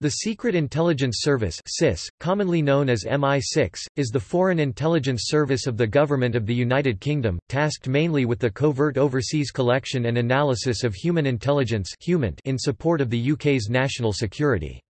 The Secret Intelligence Service (SIS), commonly known as MI6, is the foreign intelligence service of the Government of the United Kingdom, tasked mainly with the covert overseas collection and analysis of human intelligence in support of the UK's national security.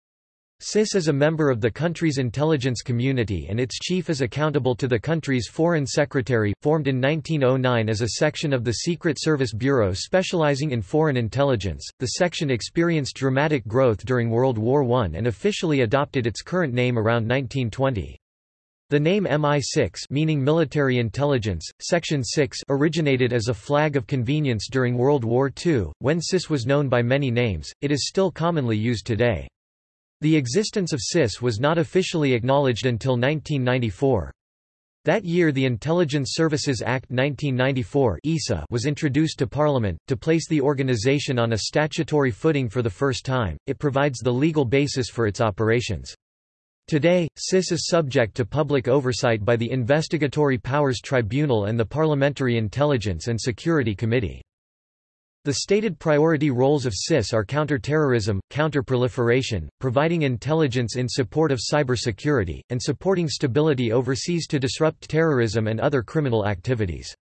SIS is a member of the country's intelligence community and its chief is accountable to the country's foreign secretary, formed in 1909 as a section of the Secret Service Bureau specializing in foreign intelligence. The section experienced dramatic growth during World War I and officially adopted its current name around 1920. The name MI6 meaning military intelligence, Section 6 originated as a flag of convenience during World War II, when SIS was known by many names, it is still commonly used today. The existence of SIS was not officially acknowledged until 1994. That year the Intelligence Services Act 1994 was introduced to Parliament, to place the organisation on a statutory footing for the first time, it provides the legal basis for its operations. Today, SIS is subject to public oversight by the Investigatory Powers Tribunal and the Parliamentary Intelligence and Security Committee. The stated priority roles of SIS are counter-terrorism, counter-proliferation, providing intelligence in support of cybersecurity, and supporting stability overseas to disrupt terrorism and other criminal activities.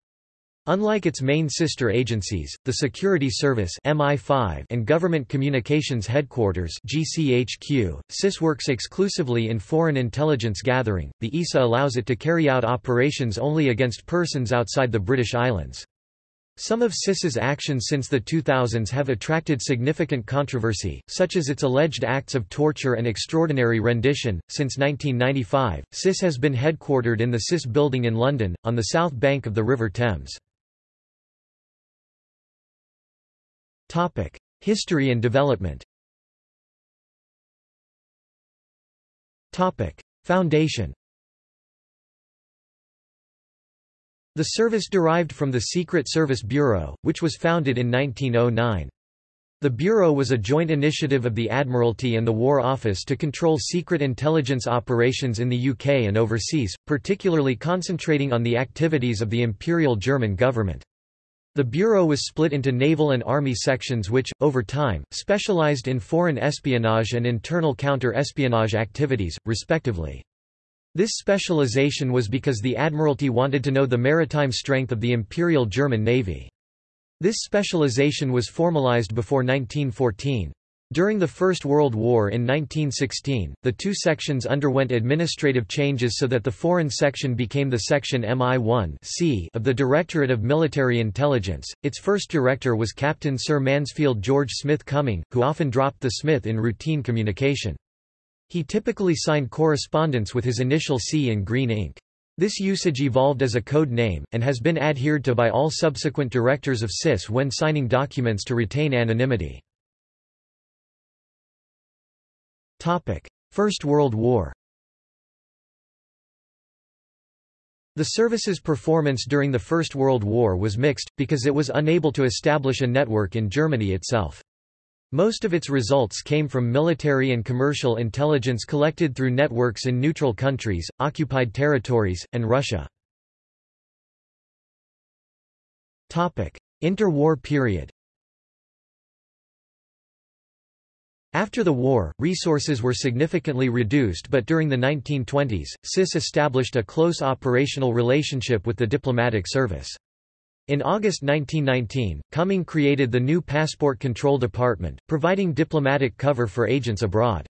Unlike its main sister agencies, the Security Service MI5 and Government Communications Headquarters GCHQ, SIS works exclusively in foreign intelligence gathering. The ISA allows it to carry out operations only against persons outside the British Islands. Some of SIS's actions since the 2000s have attracted significant controversy, such as its alleged acts of torture and extraordinary rendition. Since 1995, SIS has been headquartered in the SIS building in London, on the south bank of the River Thames. History and development Foundation The service derived from the Secret Service Bureau, which was founded in 1909. The Bureau was a joint initiative of the Admiralty and the War Office to control secret intelligence operations in the UK and overseas, particularly concentrating on the activities of the Imperial German government. The Bureau was split into naval and army sections which, over time, specialised in foreign espionage and internal counter-espionage activities, respectively. This specialization was because the Admiralty wanted to know the maritime strength of the Imperial German Navy. This specialization was formalized before 1914. During the First World War in 1916, the two sections underwent administrative changes so that the Foreign Section became the Section MI1 C of the Directorate of Military Intelligence. Its first director was Captain Sir Mansfield George Smith Cumming, who often dropped the Smith in routine communication. He typically signed correspondence with his initial C in green ink. This usage evolved as a code name, and has been adhered to by all subsequent directors of SIS when signing documents to retain anonymity. First World War The service's performance during the First World War was mixed, because it was unable to establish a network in Germany itself. Most of its results came from military and commercial intelligence collected through networks in neutral countries, occupied territories, and Russia. Interwar period After the war, resources were significantly reduced but during the 1920s, SIS established a close operational relationship with the diplomatic service. In August 1919, Cumming created the new Passport Control Department, providing diplomatic cover for agents abroad.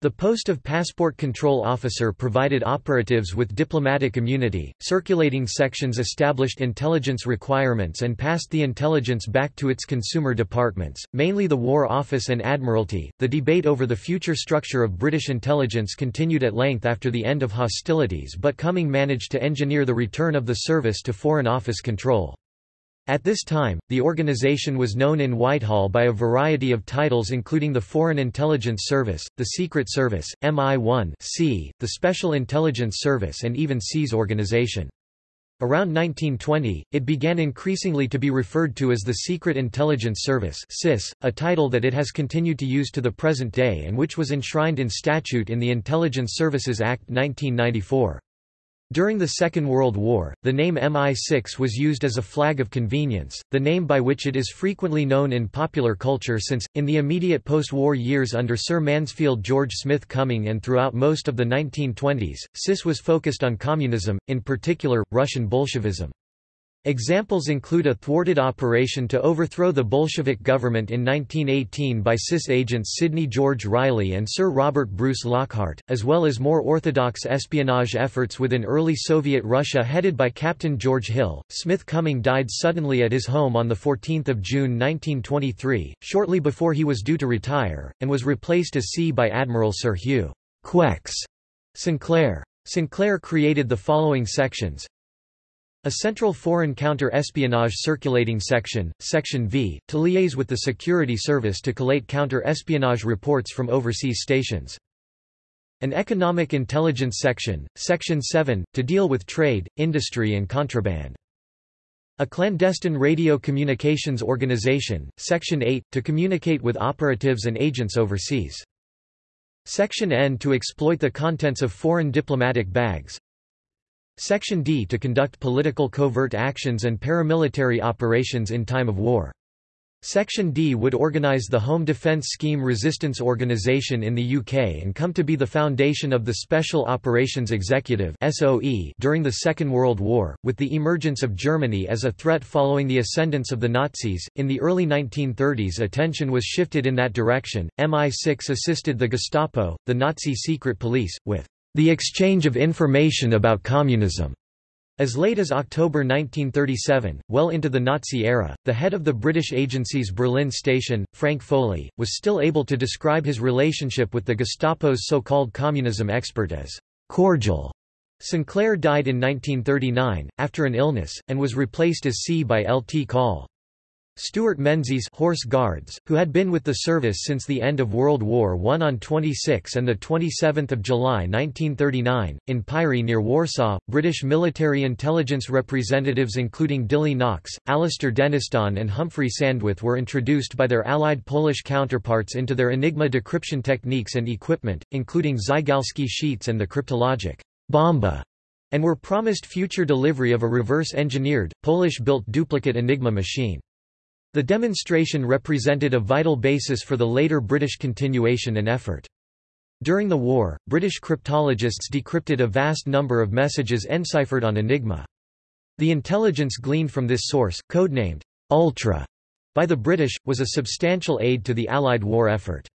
The post of Passport Control Officer provided operatives with diplomatic immunity. Circulating sections established intelligence requirements and passed the intelligence back to its consumer departments, mainly the War Office and Admiralty. The debate over the future structure of British intelligence continued at length after the end of hostilities, but Cumming managed to engineer the return of the service to Foreign Office control. At this time, the organization was known in Whitehall by a variety of titles including the Foreign Intelligence Service, the Secret Service, MI1 C, the Special Intelligence Service and even C's organization. Around 1920, it began increasingly to be referred to as the Secret Intelligence Service a title that it has continued to use to the present day and which was enshrined in statute in the Intelligence Services Act 1994. During the Second World War, the name MI6 was used as a flag of convenience, the name by which it is frequently known in popular culture since, in the immediate post-war years under Sir Mansfield George Smith Cumming and throughout most of the 1920s, SIS was focused on communism, in particular, Russian Bolshevism. Examples include a thwarted operation to overthrow the Bolshevik government in 1918 by SIS agents Sidney George Reilly and Sir Robert Bruce Lockhart, as well as more orthodox espionage efforts within early Soviet Russia headed by Captain George Hill. Smith Cumming died suddenly at his home on 14 June 1923, shortly before he was due to retire, and was replaced as C by Admiral Sir Hugh Quex Sinclair. Sinclair created the following sections a central foreign counter-espionage circulating section, Section V, to liaise with the security service to collate counter-espionage reports from overseas stations. An economic intelligence section, Section 7, to deal with trade, industry and contraband. A clandestine radio communications organization, Section 8, to communicate with operatives and agents overseas. Section N to exploit the contents of foreign diplomatic bags, Section D to conduct political covert actions and paramilitary operations in time of war. Section D would organise the Home Defence Scheme Resistance Organisation in the UK and come to be the foundation of the Special Operations Executive during the Second World War, with the emergence of Germany as a threat following the ascendance of the Nazis. In the early 1930s attention was shifted in that direction. MI6 assisted the Gestapo, the Nazi secret police, with the exchange of information about communism. As late as October 1937, well into the Nazi era, the head of the British agency's Berlin station, Frank Foley, was still able to describe his relationship with the Gestapo's so-called communism expert as cordial. Sinclair died in 1939, after an illness, and was replaced as C by L. T. Call. Stuart Menzies Horse Guards, who had been with the service since the end of World War I on 26 and 27 July 1939, in Pyry near Warsaw, British military intelligence representatives including Dilly Knox, Alastair Denniston and Humphrey Sandwith were introduced by their allied Polish counterparts into their Enigma decryption techniques and equipment, including Zygalski sheets and the cryptologic bomba, and were promised future delivery of a reverse-engineered, Polish-built duplicate Enigma machine. The demonstration represented a vital basis for the later British continuation and effort. During the war, British cryptologists decrypted a vast number of messages enciphered on Enigma. The intelligence gleaned from this source, codenamed Ultra by the British, was a substantial aid to the Allied war effort.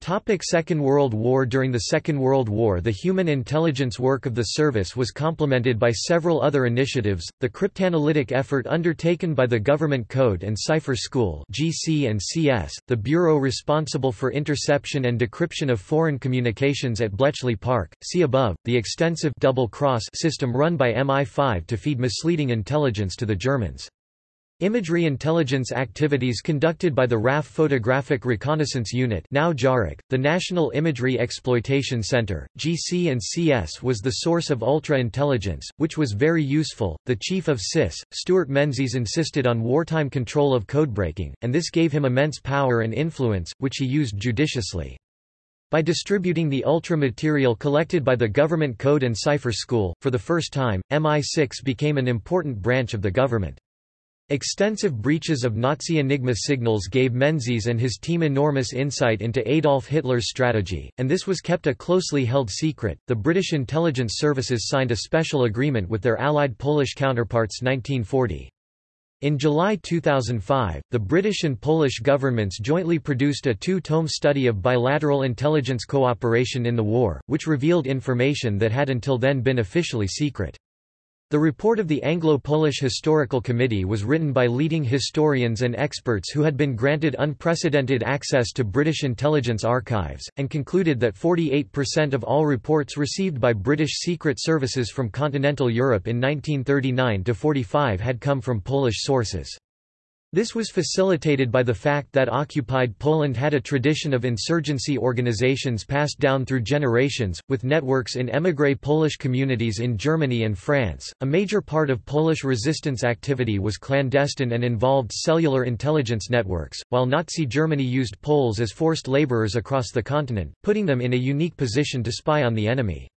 Topic Second World War During the Second World War the human intelligence work of the service was complemented by several other initiatives, the cryptanalytic effort undertaken by the Government Code and Cipher School GC and CS, the bureau responsible for interception and decryption of foreign communications at Bletchley Park, see above, the extensive double cross system run by MI5 to feed misleading intelligence to the Germans. Imagery intelligence activities conducted by the RAF Photographic Reconnaissance Unit now JARIC, the National Imagery Exploitation Center, GC and CS was the source of ultra-intelligence, which was very useful. The chief of SIS, Stuart Menzies insisted on wartime control of codebreaking, and this gave him immense power and influence, which he used judiciously. By distributing the ultra material collected by the Government Code and Cipher School, for the first time, MI6 became an important branch of the government. Extensive breaches of Nazi Enigma signals gave Menzies and his team enormous insight into Adolf Hitler's strategy, and this was kept a closely held secret. The British intelligence services signed a special agreement with their allied Polish counterparts 1940. In July 2005, the British and Polish governments jointly produced a two-tome study of bilateral intelligence cooperation in the war, which revealed information that had until then been officially secret. The report of the Anglo-Polish Historical Committee was written by leading historians and experts who had been granted unprecedented access to British intelligence archives, and concluded that 48% of all reports received by British secret services from continental Europe in 1939–45 had come from Polish sources. This was facilitated by the fact that occupied Poland had a tradition of insurgency organizations passed down through generations, with networks in émigré Polish communities in Germany and France. A major part of Polish resistance activity was clandestine and involved cellular intelligence networks, while Nazi Germany used Poles as forced laborers across the continent, putting them in a unique position to spy on the enemy.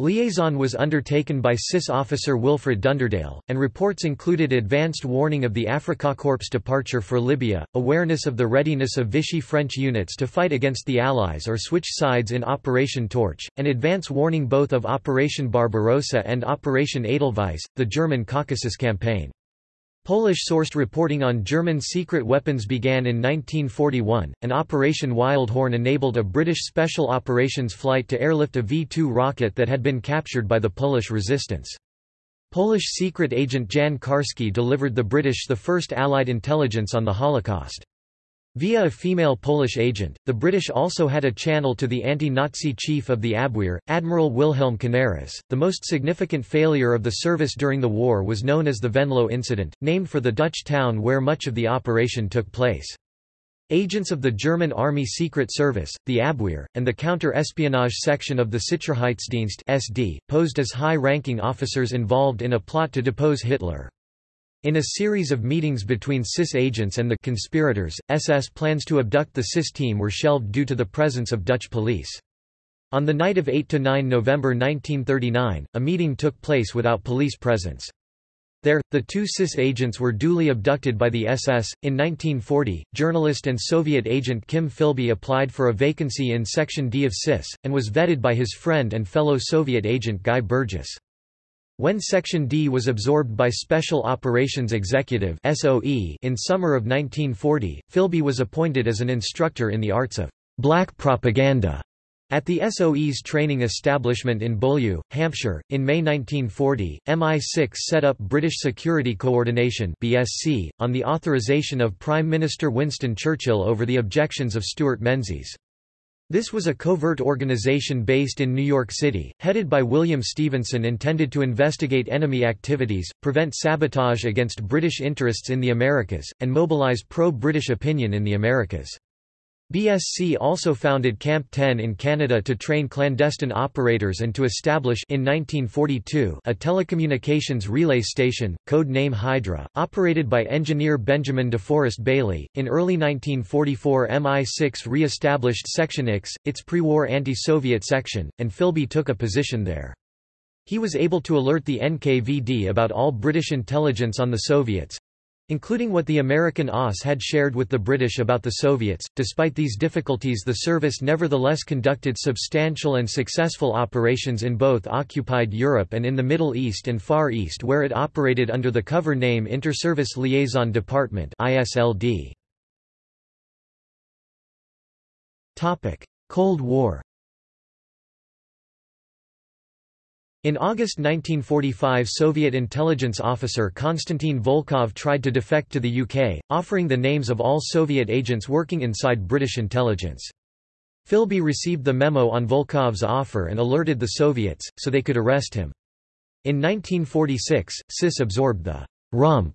Liaison was undertaken by SIS officer Wilfred Dunderdale, and reports included advanced warning of the Afrika Korps departure for Libya, awareness of the readiness of Vichy French units to fight against the Allies or switch sides in Operation Torch, and advance warning both of Operation Barbarossa and Operation Edelweiss, the German Caucasus campaign. Polish-sourced reporting on German secret weapons began in 1941, and Operation Wildhorn enabled a British Special Operations flight to airlift a V-2 rocket that had been captured by the Polish resistance. Polish secret agent Jan Karski delivered the British the first Allied intelligence on the Holocaust. Via a female Polish agent, the British also had a channel to the anti-Nazi chief of the Abwehr, Admiral Wilhelm Canaris. The most significant failure of the service during the war was known as the Venlo incident, named for the Dutch town where much of the operation took place. Agents of the German Army Secret Service, the Abwehr, and the counter-espionage section of the Sicherheitsdienst SD, posed as high-ranking officers involved in a plot to depose Hitler. In a series of meetings between SIS agents and the conspirators, SS plans to abduct the SIS team were shelved due to the presence of Dutch police. On the night of 8–9 November 1939, a meeting took place without police presence. There, the two SIS agents were duly abducted by the SS. In 1940, journalist and Soviet agent Kim Philby applied for a vacancy in Section D of SIS, and was vetted by his friend and fellow Soviet agent Guy Burgess. When Section D was absorbed by Special Operations Executive in summer of 1940, Philby was appointed as an instructor in the arts of black propaganda at the SOE's training establishment in Beaulieu, Hampshire, in May 1940, MI6 set up British Security Coordination (BSC) on the authorization of Prime Minister Winston Churchill over the objections of Stuart Menzies. This was a covert organization based in New York City, headed by William Stephenson intended to investigate enemy activities, prevent sabotage against British interests in the Americas, and mobilize pro-British opinion in the Americas. BSC also founded Camp 10 in Canada to train clandestine operators and to establish in 1942 a telecommunications relay station, code name Hydra, operated by engineer Benjamin DeForest Bailey. In early 1944 MI6 re-established Section X, its pre-war anti-Soviet section, and Philby took a position there. He was able to alert the NKVD about all British intelligence on the Soviets, including what the American OSS had shared with the British about the Soviets. Despite these difficulties, the service nevertheless conducted substantial and successful operations in both occupied Europe and in the Middle East and Far East, where it operated under the cover name Inter-Service Liaison Department Cold War. In August 1945 Soviet intelligence officer Konstantin Volkov tried to defect to the UK, offering the names of all Soviet agents working inside British intelligence. Philby received the memo on Volkov's offer and alerted the Soviets, so they could arrest him. In 1946, SIS absorbed the rump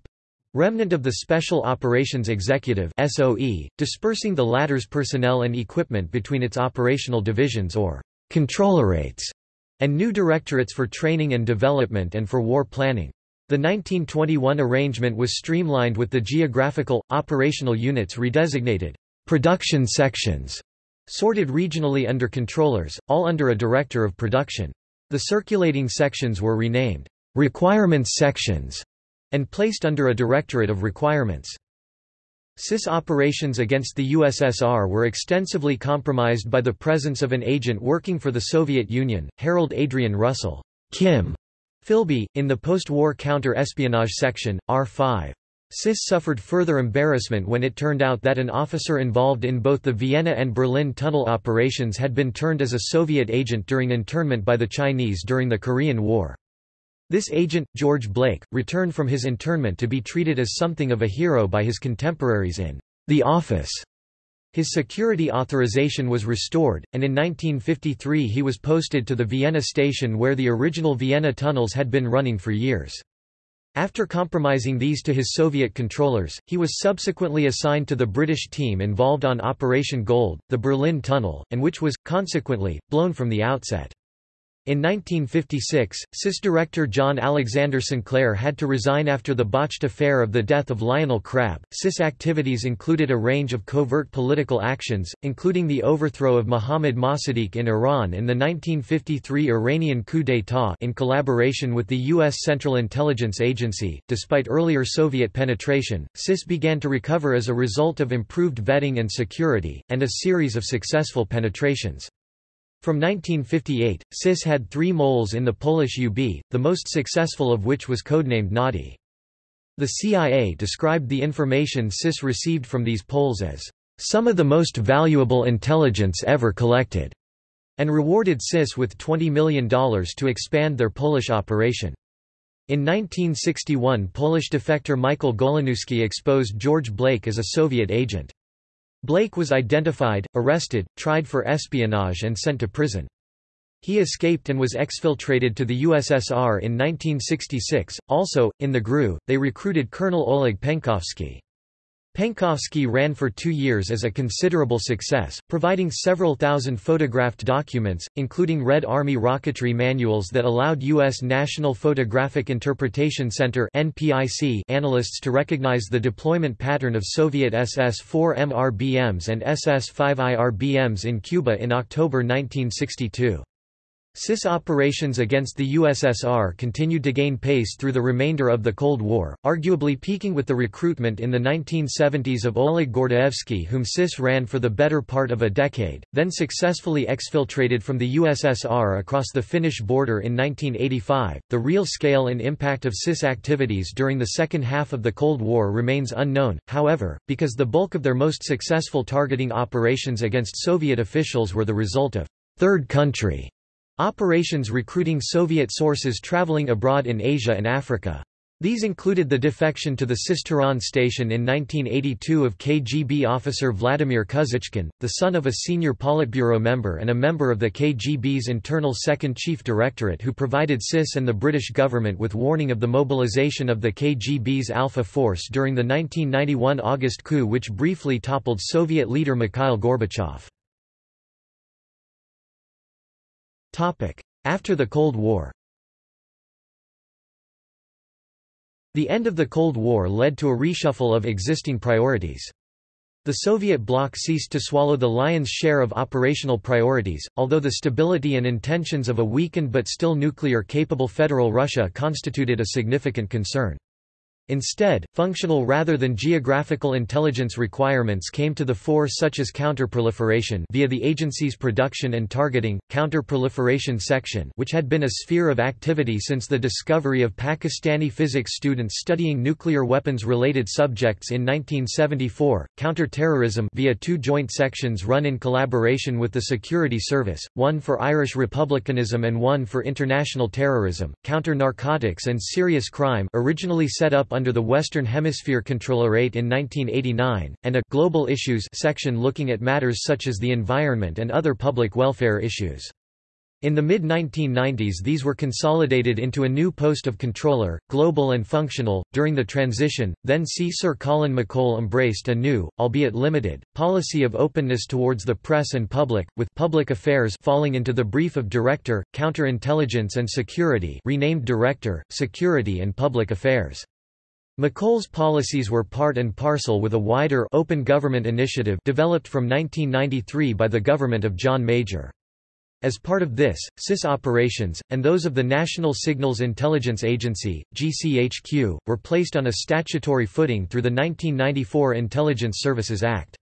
remnant of the Special Operations Executive SOE, dispersing the latter's personnel and equipment between its operational divisions or controllerates and new directorates for training and development and for war planning. The 1921 arrangement was streamlined with the geographical, operational units redesignated production sections, sorted regionally under controllers, all under a director of production. The circulating sections were renamed requirements sections and placed under a directorate of requirements. SIS operations against the USSR were extensively compromised by the presence of an agent working for the Soviet Union, Harold Adrian Russell Kim Philby, in the post-war counter-espionage section, R5. SIS suffered further embarrassment when it turned out that an officer involved in both the Vienna and Berlin tunnel operations had been turned as a Soviet agent during internment by the Chinese during the Korean War. This agent, George Blake, returned from his internment to be treated as something of a hero by his contemporaries in The Office. His security authorization was restored, and in 1953 he was posted to the Vienna station where the original Vienna tunnels had been running for years. After compromising these to his Soviet controllers, he was subsequently assigned to the British team involved on Operation Gold, the Berlin Tunnel, and which was, consequently, blown from the outset. In 1956, SIS director John Alexander Sinclair had to resign after the botched affair of the death of Lionel Crabb. SIS activities included a range of covert political actions, including the overthrow of Mohammad Mossadegh in Iran in the 1953 Iranian coup d'état in collaboration with the U.S. Central Intelligence Agency. Despite earlier Soviet penetration, SIS began to recover as a result of improved vetting and security, and a series of successful penetrations. From 1958, SIS had three moles in the Polish UB, the most successful of which was codenamed Nadi. The CIA described the information SIS received from these poles as some of the most valuable intelligence ever collected, and rewarded SIS with $20 million to expand their Polish operation. In 1961 Polish defector Michael Goleniewski exposed George Blake as a Soviet agent. Blake was identified, arrested, tried for espionage and sent to prison. He escaped and was exfiltrated to the USSR in 1966. Also, in the GRU, they recruited Colonel Oleg Penkovsky. Penkovsky ran for two years as a considerable success, providing several thousand photographed documents, including Red Army rocketry manuals that allowed U.S. National Photographic Interpretation Center analysts to recognize the deployment pattern of Soviet SS-4 MRBMs and SS-5 IRBMs in Cuba in October 1962. SIS operations against the USSR continued to gain pace through the remainder of the Cold War, arguably peaking with the recruitment in the 1970s of Oleg Gordievsky whom SIS ran for the better part of a decade, then successfully exfiltrated from the USSR across the Finnish border in 1985. The real scale and impact of SIS activities during the second half of the Cold War remains unknown, however, because the bulk of their most successful targeting operations against Soviet officials were the result of third country Operations recruiting Soviet sources traveling abroad in Asia and Africa. These included the defection to the SIS Tehran station in 1982 of KGB officer Vladimir Kuzichkin, the son of a senior Politburo member and a member of the KGB's internal Second Chief Directorate who provided SIS and the British government with warning of the mobilization of the KGB's Alpha Force during the 1991 August coup which briefly toppled Soviet leader Mikhail Gorbachev. After the Cold War The end of the Cold War led to a reshuffle of existing priorities. The Soviet bloc ceased to swallow the lion's share of operational priorities, although the stability and intentions of a weakened but still nuclear-capable federal Russia constituted a significant concern. Instead, functional rather than geographical intelligence requirements came to the fore such as counterproliferation via the agency's Production and Targeting, Counterproliferation Section which had been a sphere of activity since the discovery of Pakistani physics students studying nuclear weapons-related subjects in 1974, counter-terrorism via two joint sections run in collaboration with the Security Service, one for Irish republicanism and one for international terrorism, counter-narcotics and serious crime originally set up under the Western Hemisphere Controllerate in 1989, and a «Global Issues» section looking at matters such as the environment and other public welfare issues. In the mid-1990s these were consolidated into a new post of controller, global and functional. During the transition, then C. Sir Colin McColl embraced a new, albeit limited, policy of openness towards the press and public, with public affairs falling into the brief of Director, Counterintelligence and Security renamed Director, Security and Public Affairs. McColl's policies were part and parcel with a wider open government initiative developed from 1993 by the government of John Major. As part of this, SIS operations, and those of the National Signals Intelligence Agency, GCHQ, were placed on a statutory footing through the 1994 Intelligence Services Act.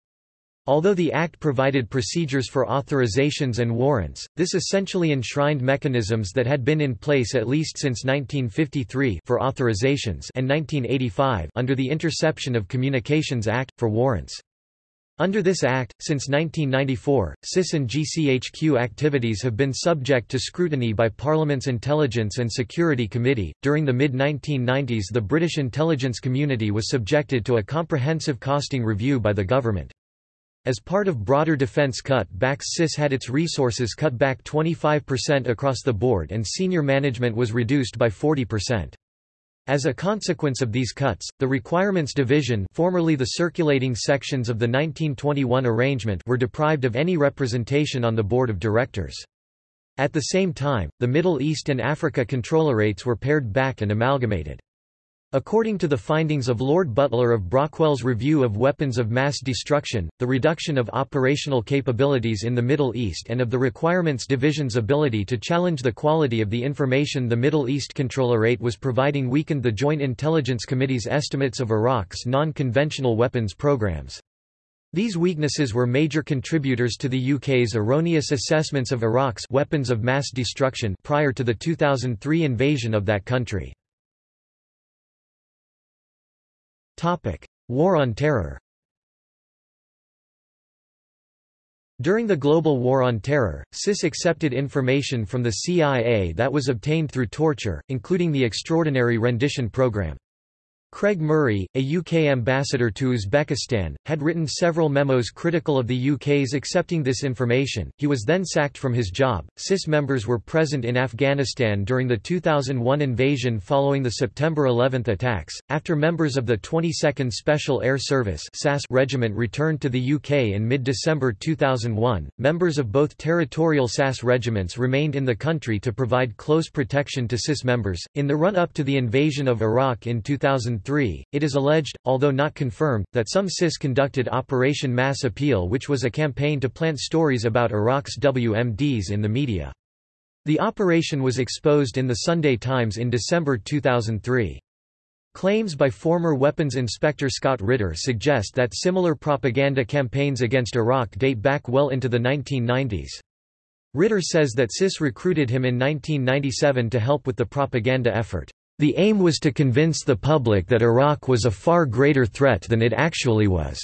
Although the Act provided procedures for authorizations and warrants, this essentially enshrined mechanisms that had been in place at least since 1953 for authorizations and 1985 under the Interception of Communications Act, for warrants. Under this Act, since 1994, SIS and GCHQ activities have been subject to scrutiny by Parliament's Intelligence and Security Committee. During the mid 1990s, the British intelligence community was subjected to a comprehensive costing review by the government. As part of broader defense cut-backs SIS had its resources cut back 25% across the board and senior management was reduced by 40%. As a consequence of these cuts, the Requirements Division formerly the circulating sections of the 1921 arrangement were deprived of any representation on the board of directors. At the same time, the Middle East and Africa controllerates were pared back and amalgamated. According to the findings of Lord Butler of Brockwell's Review of Weapons of Mass Destruction, the reduction of operational capabilities in the Middle East and of the Requirements Division's ability to challenge the quality of the information the Middle East Controllerate was providing weakened the Joint Intelligence Committee's estimates of Iraq's non-conventional weapons programs. These weaknesses were major contributors to the UK's erroneous assessments of Iraq's weapons of mass destruction prior to the 2003 invasion of that country. War on Terror During the global war on terror, SIS accepted information from the CIA that was obtained through torture, including the Extraordinary Rendition Program. Craig Murray, a UK ambassador to Uzbekistan, had written several memos critical of the UK's accepting this information. He was then sacked from his job. SIS members were present in Afghanistan during the 2001 invasion following the September 11 attacks. After members of the 22nd Special Air Service (SAS) regiment returned to the UK in mid-December 2001, members of both territorial SAS regiments remained in the country to provide close protection to SIS members. In the run-up to the invasion of Iraq in 2000 2003, it is alleged, although not confirmed, that some SIS conducted Operation Mass Appeal which was a campaign to plant stories about Iraq's WMDs in the media. The operation was exposed in the Sunday Times in December 2003. Claims by former weapons inspector Scott Ritter suggest that similar propaganda campaigns against Iraq date back well into the 1990s. Ritter says that SIS recruited him in 1997 to help with the propaganda effort. The aim was to convince the public that Iraq was a far greater threat than it actually was.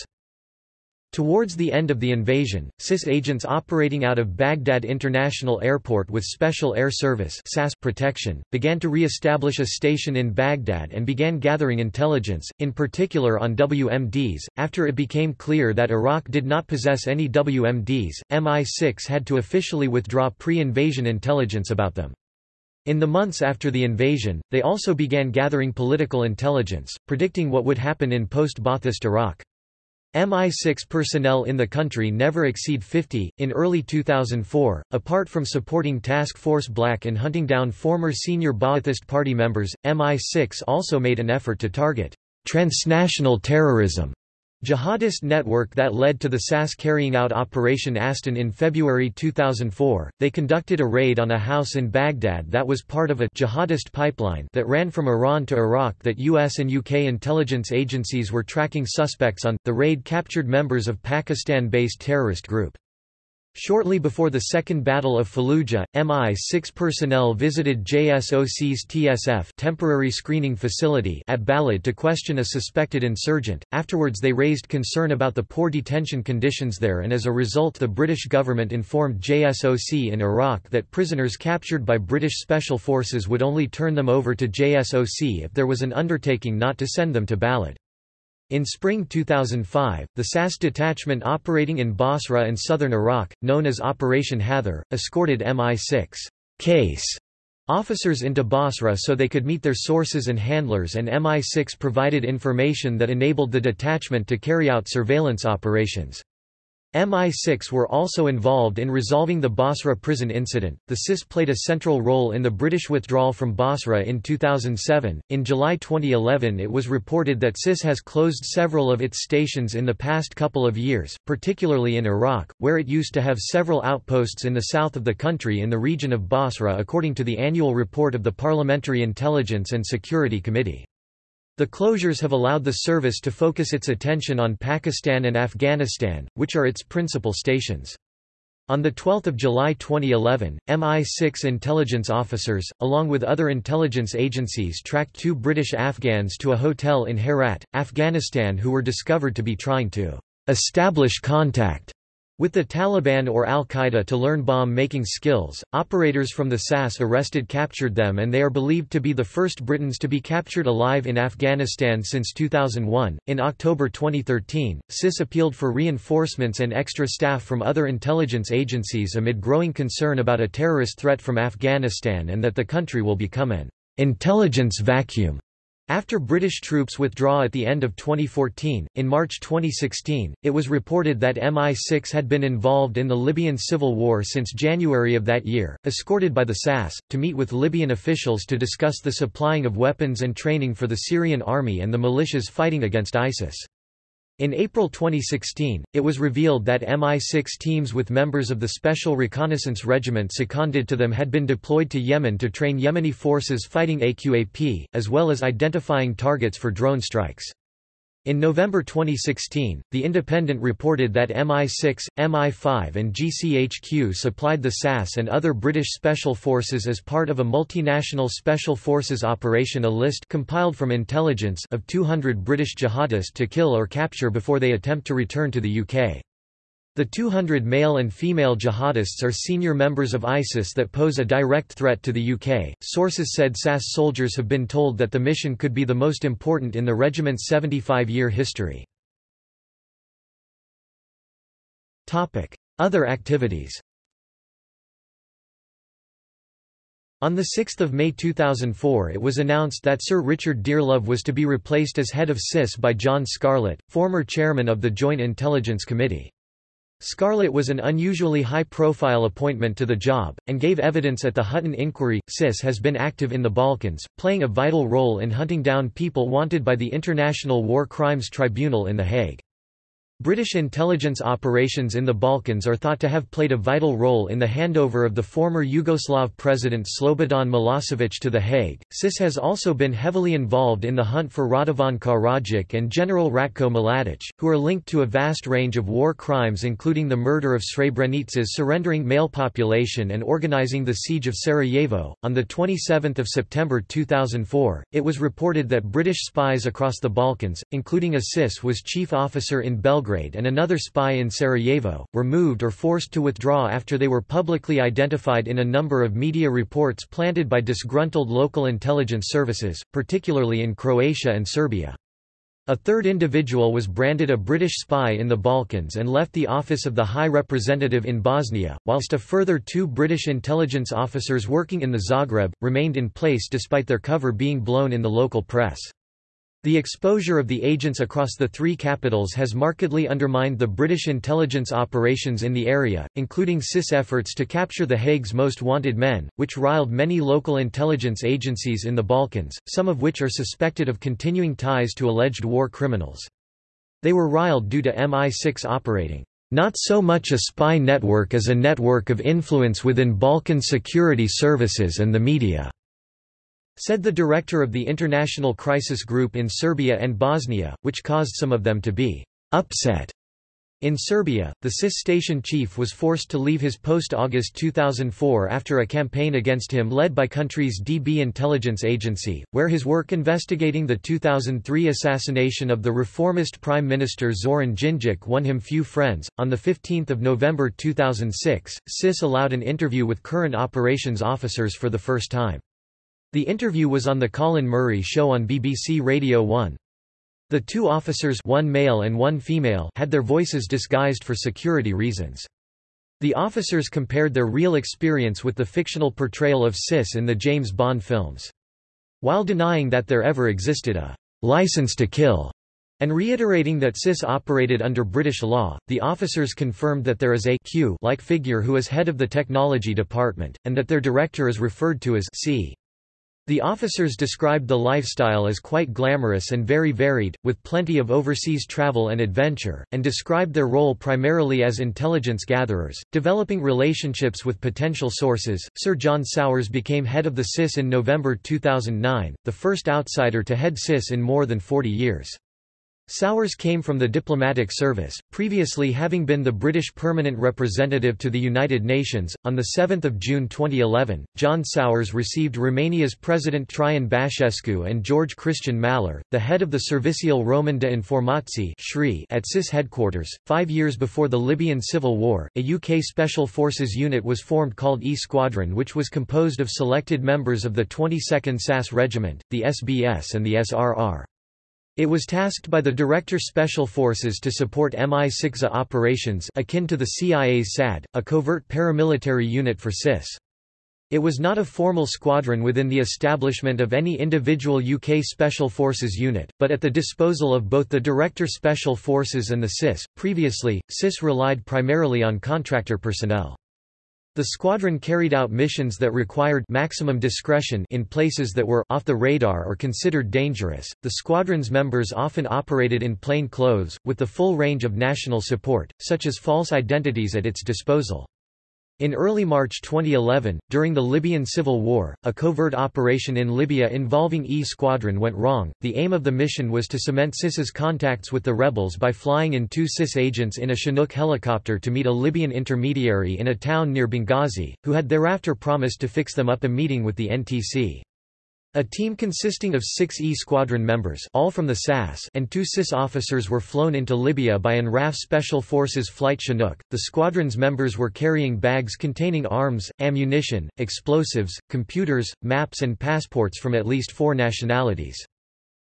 Towards the end of the invasion, SIS agents operating out of Baghdad International Airport with Special Air Service SAS protection, began to re-establish a station in Baghdad and began gathering intelligence, in particular on WMDs. After it became clear that Iraq did not possess any WMDs, MI6 had to officially withdraw pre-invasion intelligence about them. In the months after the invasion, they also began gathering political intelligence, predicting what would happen in post-Ba'athist Iraq. MI6 personnel in the country never exceed 50. In early 2004, apart from supporting Task Force Black and hunting down former senior Ba'athist party members, MI6 also made an effort to target transnational terrorism Jihadist network that led to the SAS carrying out Operation Aston in February 2004. They conducted a raid on a house in Baghdad that was part of a jihadist pipeline that ran from Iran to Iraq that US and UK intelligence agencies were tracking suspects on. The raid captured members of Pakistan-based terrorist group. Shortly before the Second Battle of Fallujah, MI6 personnel visited JSOC's TSF temporary screening facility at Balad to question a suspected insurgent. Afterwards they raised concern about the poor detention conditions there and as a result the British government informed JSOC in Iraq that prisoners captured by British special forces would only turn them over to JSOC if there was an undertaking not to send them to Balad. In spring 2005, the SAS detachment operating in Basra and southern Iraq, known as Operation Hathor, escorted MI6 case officers into Basra so they could meet their sources and handlers and MI6 provided information that enabled the detachment to carry out surveillance operations. MI6 were also involved in resolving the Basra prison incident. The SIS played a central role in the British withdrawal from Basra in 2007. In July 2011, it was reported that SIS has closed several of its stations in the past couple of years, particularly in Iraq, where it used to have several outposts in the south of the country in the region of Basra, according to the annual report of the Parliamentary Intelligence and Security Committee. The closures have allowed the service to focus its attention on Pakistan and Afghanistan, which are its principal stations. On 12 July 2011, MI6 intelligence officers, along with other intelligence agencies tracked two British Afghans to a hotel in Herat, Afghanistan who were discovered to be trying to establish contact with the Taliban or al-Qaeda to learn bomb-making skills, operators from the SAS arrested captured them and they are believed to be the first Britons to be captured alive in Afghanistan since 2001. In October 2013, SIS appealed for reinforcements and extra staff from other intelligence agencies amid growing concern about a terrorist threat from Afghanistan and that the country will become an intelligence vacuum After British troops withdraw at the end of 2014, in March 2016, it was reported that MI6 had been involved in the Libyan civil war since January of that year, escorted by the SAS, to meet with Libyan officials to discuss the supplying of weapons and training for the Syrian army and the militias fighting against ISIS. In April 2016, it was revealed that MI6 teams with members of the Special Reconnaissance Regiment seconded to them had been deployed to Yemen to train Yemeni forces fighting AQAP, as well as identifying targets for drone strikes. In November 2016, The Independent reported that MI6, MI5 and GCHQ supplied the SAS and other British Special Forces as part of a multinational Special Forces operation a list compiled from intelligence of 200 British jihadists to kill or capture before they attempt to return to the UK. The 200 male and female jihadists are senior members of ISIS that pose a direct threat to the UK. Sources said SAS soldiers have been told that the mission could be the most important in the regiment's 75 year history. Other activities On 6 May 2004 it was announced that Sir Richard Dearlove was to be replaced as head of SIS by John Scarlett, former chairman of the Joint Intelligence Committee. Scarlett was an unusually high-profile appointment to the job, and gave evidence at the Hutton inquiry. SIS has been active in the Balkans, playing a vital role in hunting down people wanted by the International War Crimes Tribunal in The Hague. British intelligence operations in the Balkans are thought to have played a vital role in the handover of the former Yugoslav president Slobodan Milosevic to The Hague. SIS has also been heavily involved in the hunt for Radovan Karadzic and General Ratko Mladic, who are linked to a vast range of war crimes including the murder of Srebrenica's surrendering male population and organizing the siege of Sarajevo. On the 27th of September 2004, it was reported that British spies across the Balkans, including a SIS was chief officer in Belgrade Belgrade and another spy in Sarajevo, were moved or forced to withdraw after they were publicly identified in a number of media reports planted by disgruntled local intelligence services, particularly in Croatia and Serbia. A third individual was branded a British spy in the Balkans and left the office of the High Representative in Bosnia, whilst a further two British intelligence officers working in the Zagreb, remained in place despite their cover being blown in the local press. The exposure of the agents across the three capitals has markedly undermined the British intelligence operations in the area, including SIS efforts to capture the Hague's most wanted men, which riled many local intelligence agencies in the Balkans, some of which are suspected of continuing ties to alleged war criminals. They were riled due to MI6 operating, "...not so much a spy network as a network of influence within Balkan security services and the media." Said the director of the International Crisis Group in Serbia and Bosnia, which caused some of them to be upset. In Serbia, the SIS station chief was forced to leave his post August 2004 after a campaign against him led by country's DB intelligence agency, where his work investigating the 2003 assassination of the reformist Prime Minister Zoran Djindjic won him few friends. On 15 November 2006, SIS allowed an interview with current operations officers for the first time. The interview was on the Colin Murray Show on BBC Radio 1. The two officers one male and one female had their voices disguised for security reasons. The officers compared their real experience with the fictional portrayal of SIS in the James Bond films. While denying that there ever existed a license to kill and reiterating that SIS operated under British law, the officers confirmed that there is a Q-like figure who is head of the technology department, and that their director is referred to as C. The officers described the lifestyle as quite glamorous and very varied, with plenty of overseas travel and adventure, and described their role primarily as intelligence gatherers, developing relationships with potential sources. Sir John Sawers became head of the SIS in November 2009, the first outsider to head SIS in more than 40 years. Sawers came from the diplomatic service, previously having been the British permanent representative to the United Nations. On 7 June 2011, John Sawers received Romania's President Traian Băsescu and George Christian Mahler, the head of the Serviciul Roman de Informații at SIS headquarters. Five years before the Libyan civil war, a UK Special Forces unit was formed called E Squadron which was composed of selected members of the 22nd SAS Regiment, the SBS and the SRR. It was tasked by the Director Special Forces to support MI6A operations akin to the CIA's SAD, a covert paramilitary unit for SIS. It was not a formal squadron within the establishment of any individual UK Special Forces unit, but at the disposal of both the Director Special Forces and the SIS. Previously, SIS relied primarily on contractor personnel. The squadron carried out missions that required maximum discretion in places that were off the radar or considered dangerous. The squadron's members often operated in plain clothes, with the full range of national support, such as false identities at its disposal. In early March 2011, during the Libyan civil war, a covert operation in Libya involving E Squadron went wrong. The aim of the mission was to cement SIS's contacts with the rebels by flying in two SIS agents in a Chinook helicopter to meet a Libyan intermediary in a town near Benghazi, who had thereafter promised to fix them up a meeting with the NTC. A team consisting of six E Squadron members all from the SAS and two SIS officers were flown into Libya by an RAF Special Forces Flight Chinook. The squadron's members were carrying bags containing arms, ammunition, explosives, computers, maps and passports from at least four nationalities.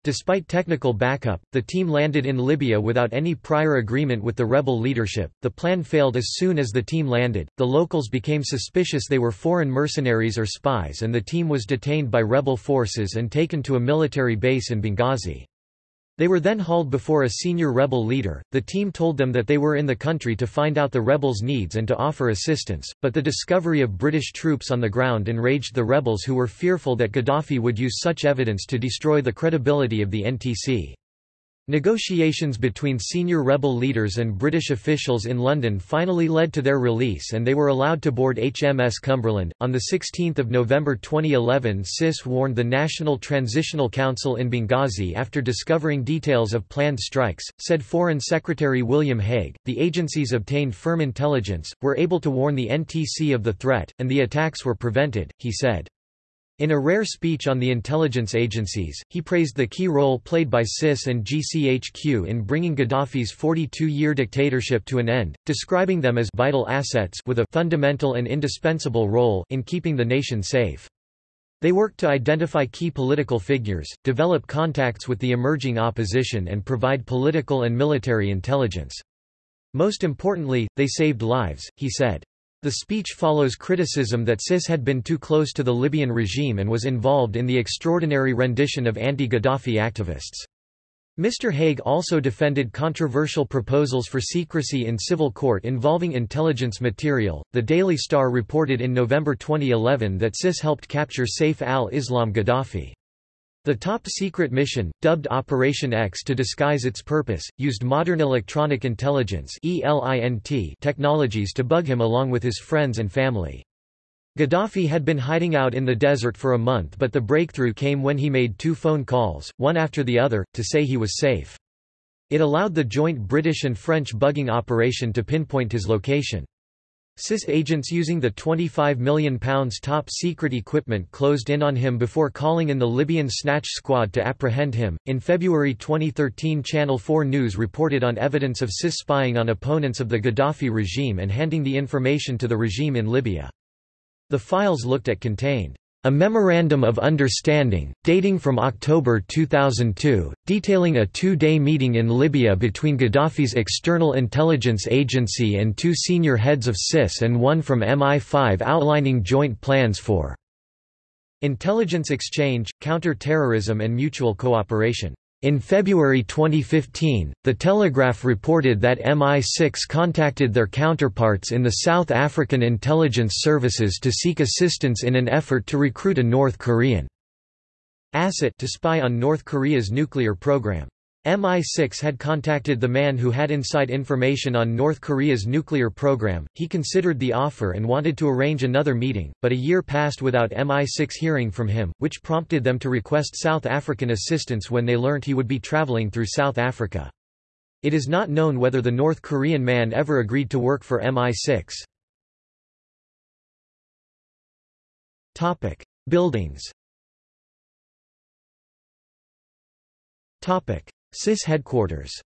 Despite technical backup, the team landed in Libya without any prior agreement with the rebel leadership. The plan failed as soon as the team landed. The locals became suspicious they were foreign mercenaries or spies, and the team was detained by rebel forces and taken to a military base in Benghazi. They were then hauled before a senior rebel leader. The team told them that they were in the country to find out the rebels' needs and to offer assistance, but the discovery of British troops on the ground enraged the rebels who were fearful that Gaddafi would use such evidence to destroy the credibility of the NTC. Negotiations between senior rebel leaders and British officials in London finally led to their release and they were allowed to board HMS Cumberland. On 16 November 2011 SIS warned the National Transitional Council in Benghazi after discovering details of planned strikes, said Foreign Secretary William Hague. The agencies obtained firm intelligence, were able to warn the NTC of the threat, and the attacks were prevented, he said. In a rare speech on the intelligence agencies, he praised the key role played by SIS and GCHQ in bringing Gaddafi's 42-year dictatorship to an end, describing them as vital assets with a fundamental and indispensable role in keeping the nation safe. They worked to identify key political figures, develop contacts with the emerging opposition and provide political and military intelligence. Most importantly, they saved lives, he said. The speech follows criticism that SIS had been too close to the Libyan regime and was involved in the extraordinary rendition of anti-Gaddafi activists. Mr. Hague also defended controversial proposals for secrecy in civil court involving intelligence material. The Daily Star reported in November 2011 that SIS helped capture Saif al-Islam Gaddafi. The top-secret mission, dubbed Operation X to disguise its purpose, used modern electronic intelligence technologies to bug him along with his friends and family. Gaddafi had been hiding out in the desert for a month but the breakthrough came when he made two phone calls, one after the other, to say he was safe. It allowed the joint British and French bugging operation to pinpoint his location. SIS agents using the £25 million top-secret equipment closed in on him before calling in the Libyan snatch squad to apprehend him. In February 2013 Channel 4 News reported on evidence of SIS spying on opponents of the Gaddafi regime and handing the information to the regime in Libya. The files looked at contained a Memorandum of Understanding, dating from October 2002, detailing a two-day meeting in Libya between Gaddafi's external intelligence agency and two senior heads of SIS and one from MI5 outlining joint plans for intelligence exchange, counter-terrorism and mutual cooperation. In February 2015, The Telegraph reported that MI6 contacted their counterparts in the South African intelligence services to seek assistance in an effort to recruit a North Korean asset to spy on North Korea's nuclear program. MI6 had contacted the man who had inside information on North Korea's nuclear program, he considered the offer and wanted to arrange another meeting, but a year passed without MI6 hearing from him, which prompted them to request South African assistance when they learnt he would be traveling through South Africa. It is not known whether the North Korean man ever agreed to work for MI6. Buildings SIS headquarters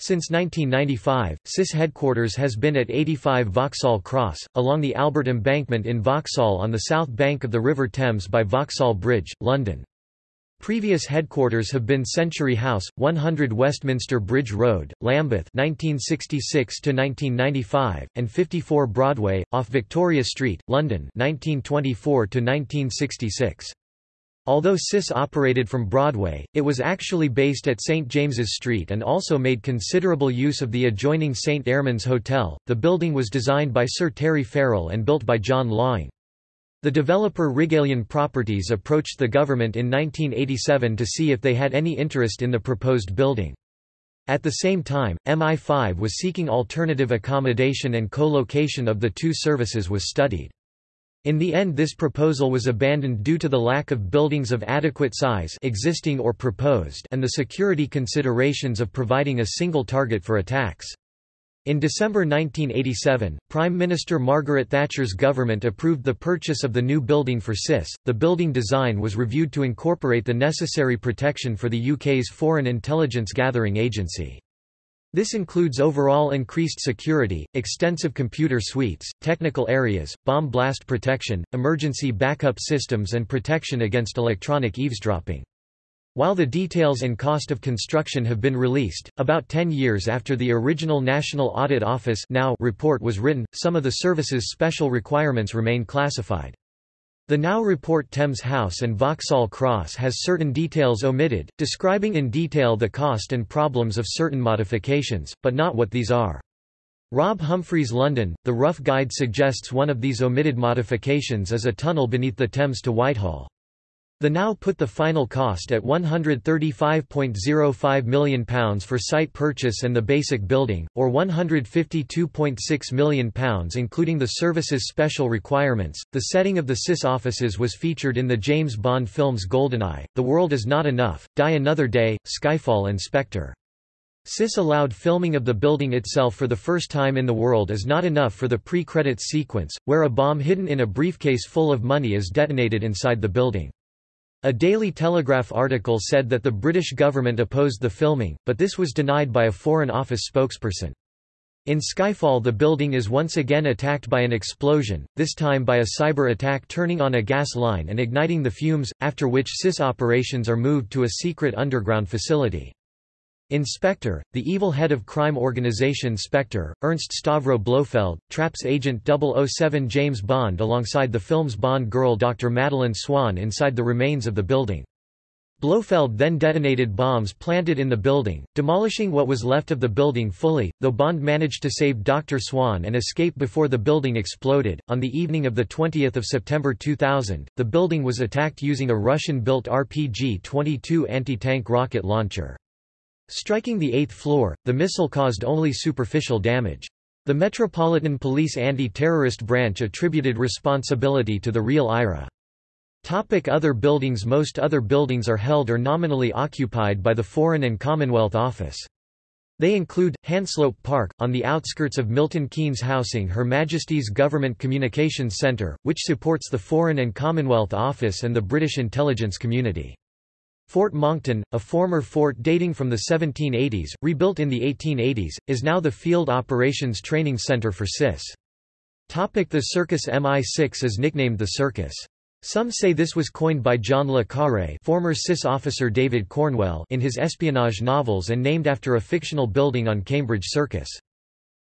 Since 1995, SIS headquarters has been at 85 Vauxhall Cross, along the Albert Embankment in Vauxhall on the south bank of the River Thames by Vauxhall Bridge, London. Previous headquarters have been Century House, 100 Westminster Bridge Road, Lambeth 1966–1995, and 54 Broadway, off Victoria Street, London 1924–1966. Although SIS operated from Broadway, it was actually based at St James's Street and also made considerable use of the adjoining St Ermin's Hotel. The building was designed by Sir Terry Farrell and built by John Laing. The developer Regalian Properties approached the government in 1987 to see if they had any interest in the proposed building. At the same time, MI5 was seeking alternative accommodation and co-location of the two services was studied. In the end this proposal was abandoned due to the lack of buildings of adequate size existing or proposed and the security considerations of providing a single target for attacks. In December 1987, Prime Minister Margaret Thatcher's government approved the purchase of the new building for SIS. The building design was reviewed to incorporate the necessary protection for the UK's Foreign Intelligence Gathering Agency. This includes overall increased security, extensive computer suites, technical areas, bomb blast protection, emergency backup systems and protection against electronic eavesdropping. While the details and cost of construction have been released, about 10 years after the original National Audit Office NAO report was written, some of the service's special requirements remain classified. The NAO report Thames House and Vauxhall Cross has certain details omitted, describing in detail the cost and problems of certain modifications, but not what these are. Rob Humphreys London, The Rough Guide suggests one of these omitted modifications is a tunnel beneath the Thames to Whitehall. The NAO put the final cost at £135.05 million for site purchase and the basic building, or £152.6 million including the service's special requirements. The setting of the SIS offices was featured in the James Bond films Goldeneye, The World Is Not Enough, Die Another Day, Skyfall and Spectre. SIS allowed filming of the building itself for the first time in the world is not enough for the pre-credits sequence, where a bomb hidden in a briefcase full of money is detonated inside the building. A Daily Telegraph article said that the British government opposed the filming, but this was denied by a Foreign Office spokesperson. In Skyfall the building is once again attacked by an explosion, this time by a cyber attack turning on a gas line and igniting the fumes, after which SIS operations are moved to a secret underground facility. In Spectre, the evil head of crime organization Spectre, Ernst Stavro Blofeld, traps agent 007 James Bond alongside the film's Bond girl Dr. Madeleine Swann inside the remains of the building. Blofeld then detonated bombs planted in the building, demolishing what was left of the building fully, though Bond managed to save Dr. Swann and escape before the building exploded. On the evening of 20 September 2000, the building was attacked using a Russian-built RPG-22 anti-tank rocket launcher. Striking the eighth floor, the missile caused only superficial damage. The Metropolitan Police Anti-Terrorist Branch attributed responsibility to the real IRA. Topic other buildings Most other buildings are held or nominally occupied by the Foreign and Commonwealth Office. They include, Hanslope Park, on the outskirts of Milton Keynes housing Her Majesty's Government Communications Centre, which supports the Foreign and Commonwealth Office and the British intelligence community. Fort Monckton, a former fort dating from the 1780s, rebuilt in the 1880s, is now the Field Operations Training Center for SIS. Topic the Circus MI6 is nicknamed the Circus. Some say this was coined by John le Carré former SIS officer David Cornwell in his espionage novels and named after a fictional building on Cambridge Circus.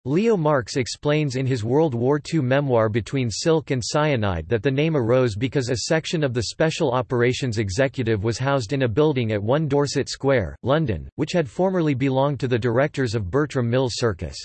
Leo Marks explains in his World War II memoir Between Silk and Cyanide that the name arose because a section of the Special Operations Executive was housed in a building at 1 Dorset Square, London, which had formerly belonged to the directors of Bertram Mills Circus.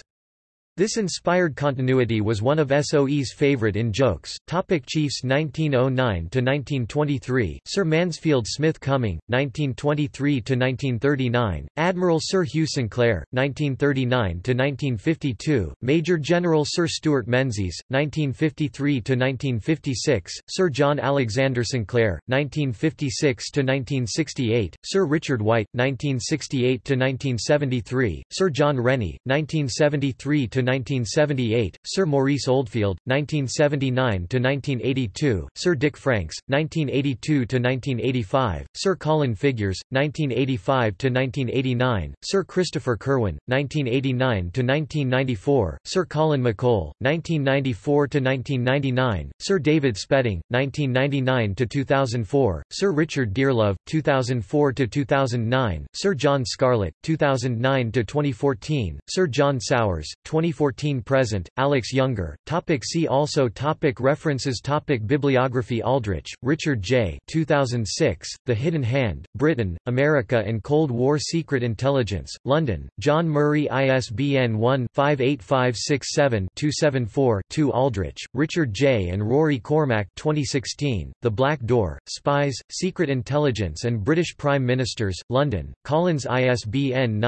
This inspired continuity was one of SOE's favorite in jokes. Topic Chiefs 1909–1923, Sir Mansfield Smith Cumming, 1923–1939, Admiral Sir Hugh Sinclair, 1939–1952, Major General Sir Stuart Menzies, 1953–1956, Sir John Alexander Sinclair, 1956–1968, Sir Richard White, 1968–1973, Sir John Rennie, 1973 to 1978, Sir Maurice Oldfield, 1979 to 1982, Sir Dick Franks, 1982 to 1985, Sir Colin Figures, 1985 to 1989, Sir Christopher Curwen, 1989–1994, Sir Colin McColl, 1994 to 1999, Sir David Spedding, 1999 to 2004, Sir Richard Dearlove, 2004 to 2009, Sir John Scarlett, 2009 to 2014, Sir John Sawers, 2014–present, Alex Younger. Topic see also topic References topic Bibliography Aldrich, Richard J. 2006, The Hidden Hand, Britain, America and Cold War Secret Intelligence, London, John Murray ISBN 1-58567-274-2 Aldrich, Richard J. and Rory Cormac 2016, The Black Door, Spies, Secret Intelligence and British Prime Ministers, London, Collins ISBN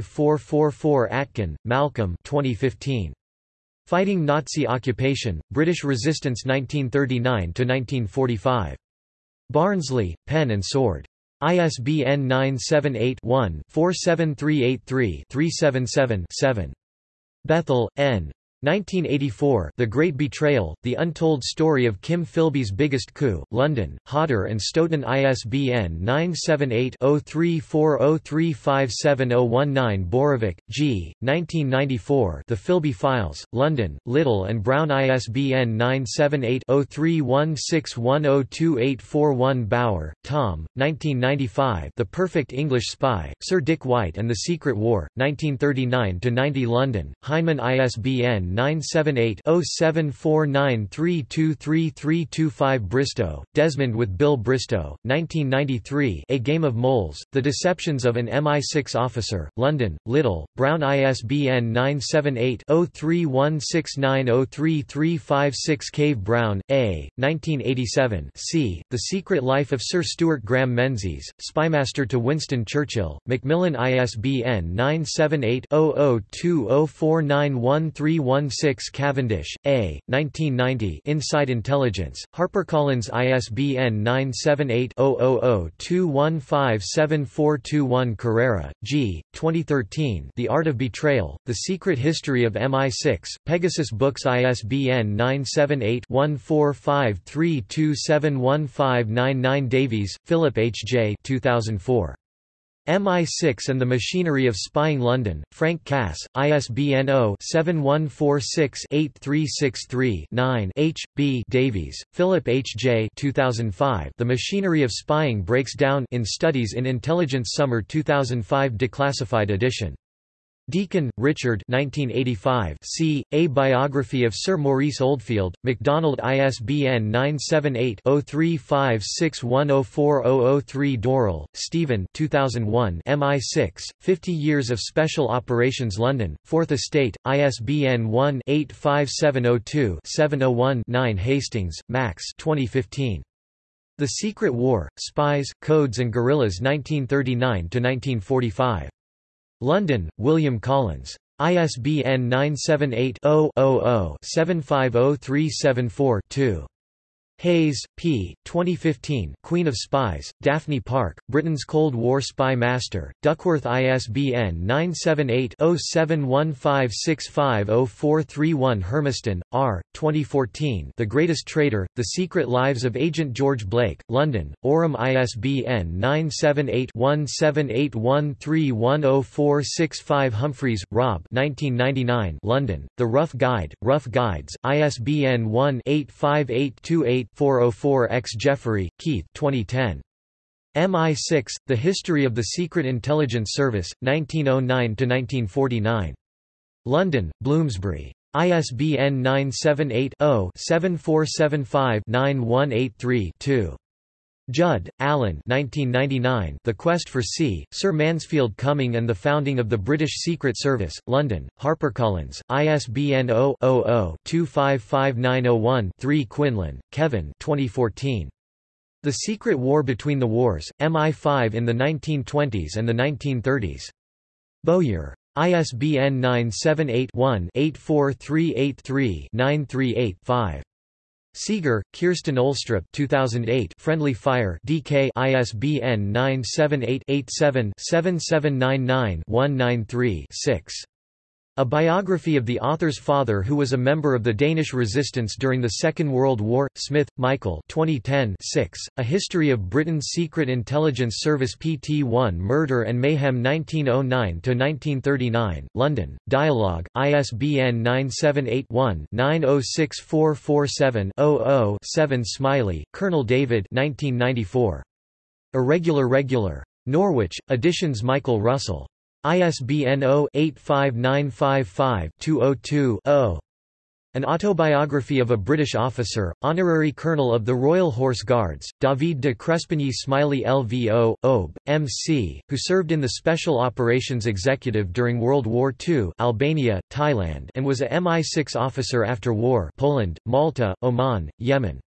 978-00-75555444 Atkin, Malcolm 2015. Fighting Nazi Occupation, British Resistance 1939–1945. Barnsley, Pen and Sword. ISBN 978-1-47383-377-7. Bethell, N. 1984 The Great Betrayal, The Untold Story of Kim Philby's Biggest Coup, London, Hodder and Stoughton ISBN 978-0340357019 Borovik, G., 1994 The Philby Files, London, Little and Brown ISBN 978-0316102841 Bower, Tom, 1995 The Perfect English Spy, Sir Dick White and the Secret War, 1939–90 London, Heinemann ISBN 978-0749323325 Bristow, Desmond with Bill Bristow, 1993 A Game of Moles, The Deceptions of an MI6 Officer, London, Little, Brown ISBN 978-0316903356 Cave Brown, A., 1987 c. The Secret Life of Sir Stuart Graham Menzies, Spymaster to Winston Churchill, Macmillan ISBN 978 00204913 16 Cavendish, A., 1990 Inside Intelligence, HarperCollins ISBN 978-000-21574221 Corera, G., 2013 The Art of Betrayal, The Secret History of MI6, Pegasus Books ISBN 978-1453271599 Davies, Philip H. J. 2004. MI6 and the Machinery of Spying London, Frank Cass, ISBN 0-7146-8363-9 H. B. Davies, Philip H. J. 2005 The Machinery of Spying Breaks Down in Studies in Intelligence Summer 2005 Declassified edition Deacon, Richard 1985 c. A Biography of Sir Maurice Oldfield, MacDonald ISBN 978-0356104003 Dorril, Stephen 2001 MI6, 50 Years of Special Operations London, Fourth Estate, ISBN 1-85702-701-9 Hastings, Max 2015. The Secret War, Spies, Codes and Guerrillas 1939–1945. London, William Collins. ISBN 978-0-00-750374-2. Hayes, P. 2015 Queen of Spies, Daphne Park, Britain's Cold War Spy Master, Duckworth ISBN 978-0715650431 Hermiston, R. 2014 The Greatest Traitor, The Secret Lives of Agent George Blake, London, Aurum ISBN 978-1781310465 Humphreys, Rob 1999 London, The Rough Guide, Rough Guides, ISBN 1-85828 404X Jeffrey, Keith 2010. MI6, The History of the Secret Intelligence Service, 1909–1949. London, Bloomsbury. ISBN 978-0-7475-9183-2. Judd, Alan 1999, The Quest for C, Sir Mansfield Cumming and the Founding of the British Secret Service, London, HarperCollins, ISBN 0-00-255901-3 Quinlan, Kevin 2014. The Secret War Between the Wars, MI5 in the 1920s and the 1930s. Bowyer. ISBN 978 one 84383 938 5 Seeger, Kirsten Olstrup 2008 Friendly Fire DK ISBN 978-87-7799-193-6. A biography of the author's father who was a member of the Danish resistance during the Second World War, Smith, Michael 2010 6, A History of Britain's Secret Intelligence Service PT-1 Murder and Mayhem 1909–1939, London, Dialogue, ISBN 978-1-906447-00-7 Smiley, Colonel David 1994. Irregular Regular. Norwich, Editions Michael Russell. ISBN 0-85955-202-0. An autobiography of a British officer, honorary colonel of the Royal Horse Guards, David de Crespigny Smiley LVO, OB, MC, who served in the Special Operations Executive during World War II Albania, Thailand and was a MI6 officer after war Poland, Malta, Oman, Yemen.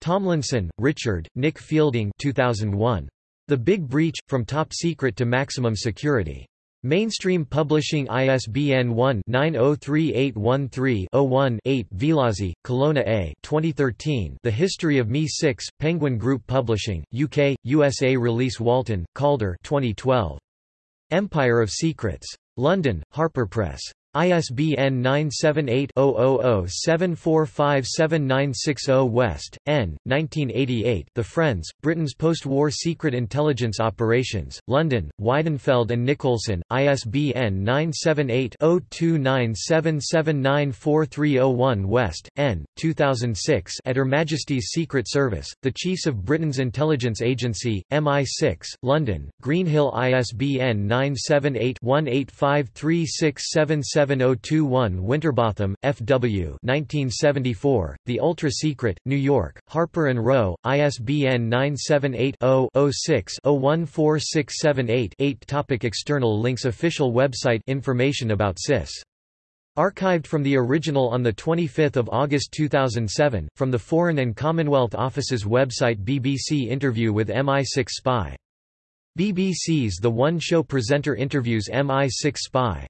Tomlinson, Richard, Nick Fielding 2001. The Big Breach – From Top Secret to Maximum Security. Mainstream Publishing ISBN 1-903813-01-8 Vilazi, Colonna A 2013 The History of Me-6, Penguin Group Publishing, UK, USA Release Walton, Calder 2012. Empire of Secrets. London, Harper Press. ISBN 978-00-745790 West, N. 1988 The Friends, Britain's Post-War Secret Intelligence Operations, London, Weidenfeld and Nicolson, ISBN 978-0297794301 West, N. 2006 at Her Majesty's Secret Service, the Chiefs of Britain's Intelligence Agency, MI6, London, Greenhill ISBN 978 185367 7021 Winterbotham, F.W. 1974, The Ultra Secret, New York, Harper & Row, ISBN 978-0-06-014678-8 Topic External links Official website Information about SIS Archived from the original on 25 August 2007, from the Foreign and Commonwealth Office's website BBC interview with MI6 spy. BBC's The One Show presenter interviews MI6 spy